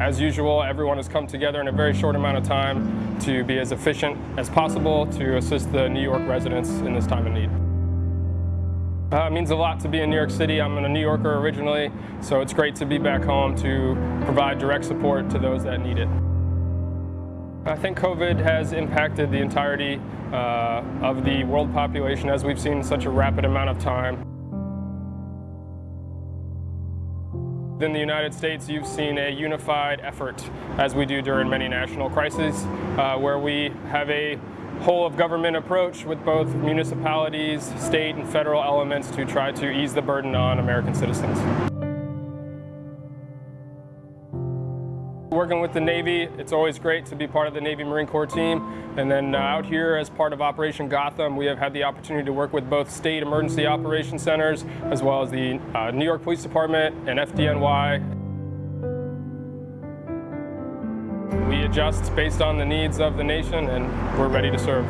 as usual, everyone has come together in a very short amount of time to be as efficient as possible to assist the New York residents in this time of need. Uh, it means a lot to be in New York City. I'm a New Yorker originally, so it's great to be back home to provide direct support to those that need it. I think COVID has impacted the entirety uh, of the world population as we've seen in such a rapid amount of time. In the United States, you've seen a unified effort, as we do during many national crises, uh, where we have a whole of government approach with both municipalities, state and federal elements to try to ease the burden on American citizens. Working with the Navy, it's always great to be part of the Navy Marine Corps team. And then uh, out here as part of Operation Gotham, we have had the opportunity to work with both state emergency operation centers as well as the uh, New York Police Department and FDNY. We adjust based on the needs of the nation and we're ready to serve.